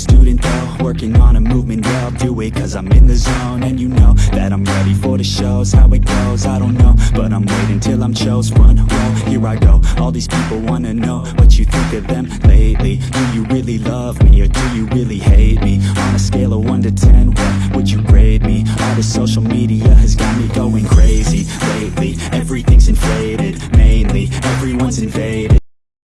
Student though, working on a movement Yeah, I'll do it cause I'm in the zone. And you know that I'm ready for the shows How it goes, I don't know. But I'm waiting till I'm chose Run, roll, here I go All these people wanna know What you think of them lately. Do you really love me or do you really hate me? On a scale of 1 to 10, what would you grade me? All the social media has got me going crazy Lately, everything's inflated Mainly, everyone's invaded.